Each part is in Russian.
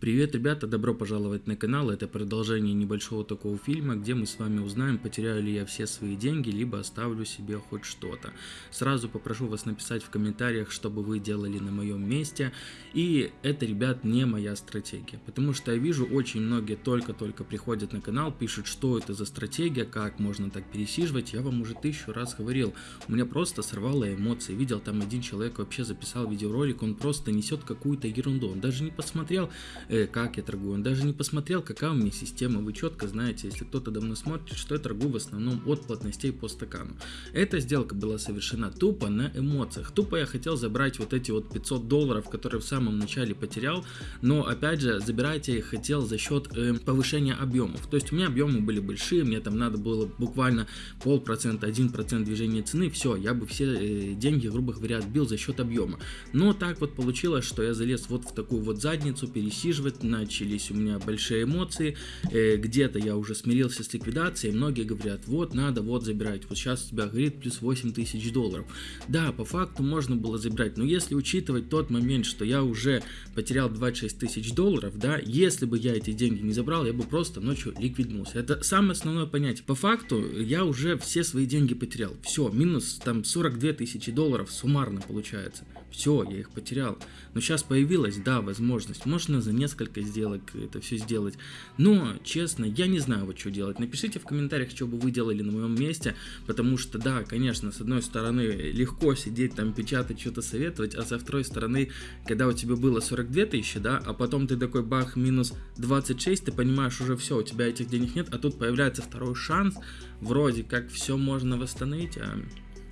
Привет, ребята, добро пожаловать на канал. Это продолжение небольшого такого фильма, где мы с вами узнаем, потеряю ли я все свои деньги, либо оставлю себе хоть что-то. Сразу попрошу вас написать в комментариях, что бы вы делали на моем месте. И это, ребят, не моя стратегия, потому что я вижу, очень многие только-только приходят на канал, пишут, что это за стратегия, как можно так пересиживать. Я вам уже тысячу раз говорил, у меня просто сорвало эмоции. Видел, там один человек вообще записал видеоролик, он просто несет какую-то ерунду, он даже не посмотрел э, как я торгую. Он даже не посмотрел, какая у меня система. Вы четко знаете, если кто-то давно смотрит, что я торгую в основном от плотностей по стакану. Эта сделка была совершена тупо на эмоциях. Тупо я хотел забрать вот эти вот 500 долларов, которые в самом начале потерял. Но опять же, забирать я их хотел за счет э, повышения объемов. То есть у меня объемы были большие, мне там надо было буквально полпроцента, один процент движения цены. Все, я бы все э, деньги, грубо говоря, отбил за счет объема. Но так вот получилось, что я залез вот в такую вот задницу, пересиживал пересиживать, начались у меня большие эмоции, э, где-то я уже смирился с ликвидацией, многие говорят, вот надо вот забирать, вот сейчас у тебя говорит плюс 8 тысяч долларов. Да, по факту можно было забирать, но если учитывать тот момент, что я уже потерял 26 тысяч долларов, да, если бы я эти деньги не забрал, я бы просто ночью ликвиднулся. Это самое основное понятие. По факту я уже все свои деньги потерял. Все, минус там 42 тысячи долларов суммарно получается. Все, я их потерял. Но сейчас появилась, да, возможность. Можно за несколько сделок это все сделать. Но, честно, я не знаю, вот что делать. Напишите в комментариях, что бы вы делали на моем месте. Потому что, да, конечно, с одной стороны, легко сидеть там, печатать, что-то советовать. А со второй стороны, когда у тебя было 42 тысячи, да, а потом ты такой бах, минус 26, ты понимаешь, уже все, у тебя этих денег нет. А тут появляется второй шанс. Вроде как все можно восстановить, а,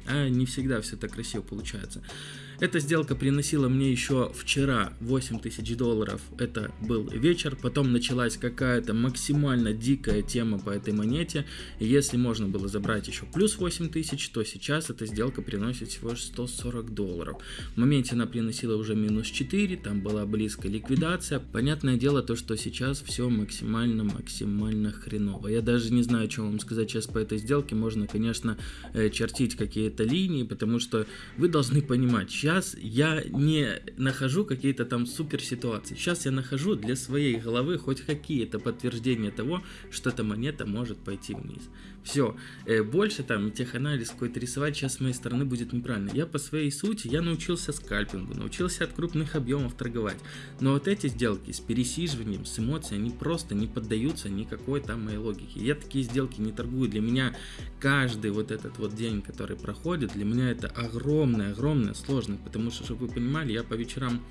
а не всегда все так красиво получается. Эта сделка приносила мне еще вчера 8 тысяч долларов, это был вечер, потом началась какая-то максимально дикая тема по этой монете, если можно было забрать еще плюс 8 тысяч, то сейчас эта сделка приносит всего 140 долларов. В моменте она приносила уже минус 4, там была близкая ликвидация. Понятное дело то, что сейчас все максимально-максимально хреново. Я даже не знаю, что вам сказать сейчас по этой сделке. Можно, конечно, э, чертить какие-то линии, потому что вы должны понимать, сейчас я не нахожу какие-то там супер ситуации. Сейчас я нахожу для своей головы хоть какие-то подтверждения того, что эта монета может пойти вниз. Все, э, больше там теханализ какой-то рисовать сейчас с моей стороны будет неправильно. Я по своей сути, я научился скальпингу, научился от крупных объемов торговать. Но вот эти сделки с пересиживанием, с эмоцией, они просто не поддаются никакой там моей логике. Я такие сделки не торгую. Для меня каждый вот этот вот день, который проходит, для меня это огромная, огромная Потому что, чтобы вы понимали, я по вечерам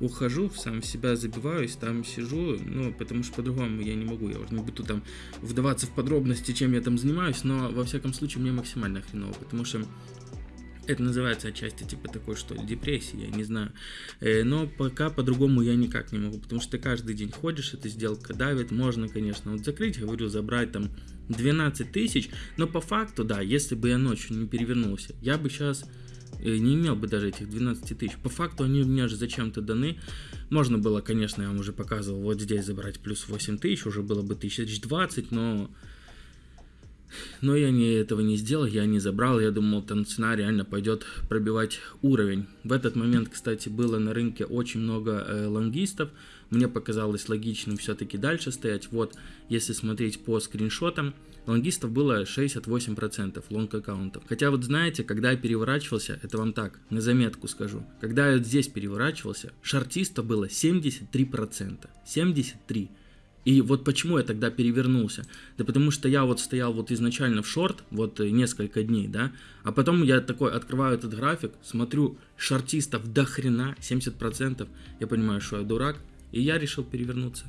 ухожу, в сам себя забиваюсь, там сижу, ну, потому что по-другому я не могу, я уже не буду там вдаваться в подробности, чем я там занимаюсь, но во всяком случае мне максимально хреново, потому что это называется отчасти типа такой, что депрессия, я не знаю. Э, но пока по-другому я никак не могу, потому что ты каждый день ходишь, эта сделка давит, можно, конечно, вот закрыть, говорю, забрать там 12 тысяч, но по факту, да, если бы я ночью не перевернулся, я бы сейчас Э, не имел бы даже этих 12 тысяч. По факту они мне же зачем-то даны. Можно было, конечно, я вам уже показывал, вот здесь забрать плюс 8 тысяч, уже было бы 1020, но... Но я не, этого не сделал, я не забрал, я думал, там цена реально пойдет пробивать уровень. В этот момент, кстати, было на рынке очень много э, лонгистов, мне показалось логичным все-таки дальше стоять. Вот, если смотреть по скриншотам, лонгистов было 68% лонг аккаунтов. Хотя вот знаете, когда я переворачивался, это вам так, на заметку скажу, когда я вот здесь переворачивался, шартистов было 73%. 73%. И вот почему я тогда перевернулся? Да потому что я вот стоял вот изначально в шорт, вот несколько дней, да, а потом я такой открываю этот график, смотрю, шортистов до хрена, 70%, я понимаю, что я дурак, и я решил перевернуться.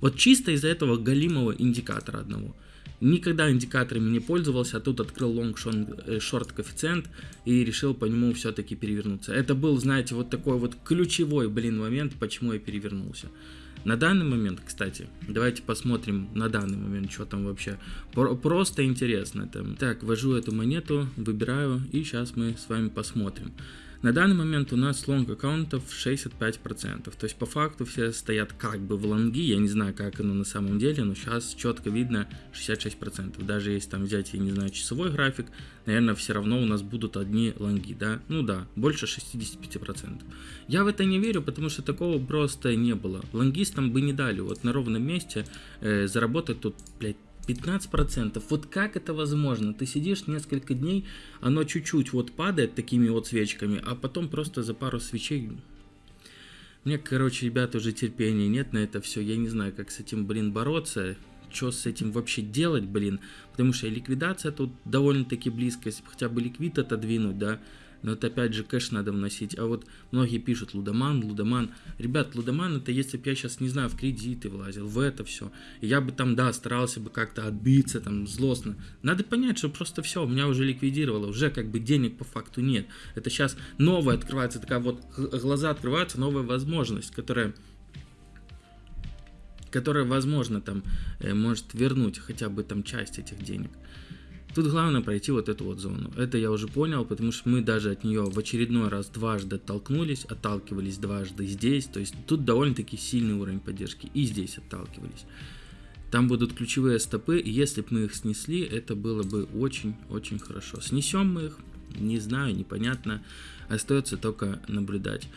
Вот чисто из-за этого галимого индикатора одного. Никогда индикаторами не пользовался, а тут открыл long short коэффициент и решил по нему все-таки перевернуться. Это был, знаете, вот такой вот ключевой, блин, момент, почему я перевернулся. На данный момент, кстати, давайте посмотрим на данный момент, что там вообще. Просто интересно. Там. Так, ввожу эту монету, выбираю, и сейчас мы с вами посмотрим. На данный момент у нас лонг аккаунтов 65%. То есть по факту все стоят как бы в лонги. Я не знаю, как оно на самом деле, но сейчас четко видно 66%. Даже если там взять, я не знаю, часовой график, наверное, все равно у нас будут одни лонги, да? Ну да, больше 65%. Я в это не верю, потому что такого просто не было. Лонгистам бы не дали вот на ровном месте э, заработать тут, блядь, 15%. Вот как это возможно? Ты сидишь несколько дней, оно чуть-чуть вот падает такими вот свечками, а потом просто за пару свечей... Мне, короче, ребята, уже терпения нет на это все. Я не знаю, как с этим, блин, бороться. Что с этим вообще делать, блин. Потому что ликвидация тут довольно-таки близко. Если бы хотя бы ликвид отодвинуть, да, но это опять же кэш надо вносить. А вот многие пишут лудоман, лудоман. Ребят, лудоман это если бы я сейчас, не знаю, в кредиты влазил, в это все. И я бы там, да, старался бы как-то отбиться, там, злостно. Надо понять, что просто все, меня уже ликвидировало, уже как бы денег по факту нет. Это сейчас новая открывается, такая вот, глаза открываются, новая возможность, которая которая, возможно, там, э, может вернуть хотя бы там часть этих денег. Тут главное пройти вот эту вот зону. Это я уже понял, потому что мы даже от нее в очередной раз дважды оттолкнулись, отталкивались дважды здесь. То есть тут довольно-таки сильный уровень поддержки. И здесь отталкивались. Там будут ключевые стопы, и если бы мы их снесли, это было бы очень-очень хорошо. Снесем мы их, не знаю, непонятно. Остается только наблюдать.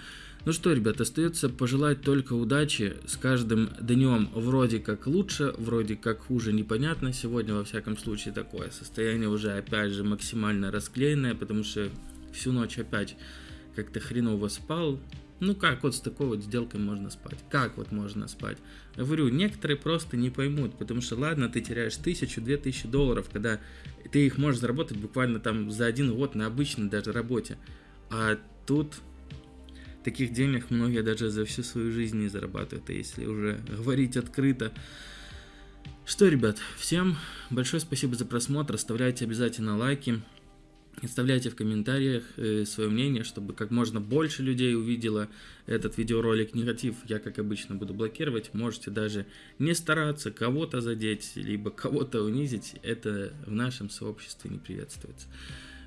Ну что, ребят, остается пожелать только удачи. С каждым днем вроде как лучше, вроде как хуже, непонятно. Сегодня, во всяком случае, такое состояние уже, опять же, максимально расклеенное, потому что всю ночь опять как-то хреново спал. Ну как вот с такой вот сделкой можно спать? Как вот можно спать? Я говорю, некоторые просто не поймут, потому что ладно, ты теряешь тысячу, две тысячи долларов, когда ты их можешь заработать буквально там за один год на обычной даже работе. А тут Таких денег многие даже за всю свою жизнь не зарабатывают, а если уже говорить открыто. Что, ребят, всем большое спасибо за просмотр, оставляйте обязательно лайки, оставляйте в комментариях э, свое мнение, чтобы как можно больше людей увидело этот видеоролик. Негатив я, как обычно, буду блокировать, можете даже не стараться кого-то задеть, либо кого-то унизить, это в нашем сообществе не приветствуется.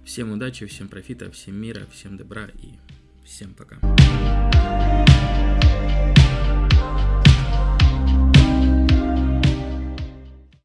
Всем удачи, всем профита, всем мира, всем добра и Всем пока.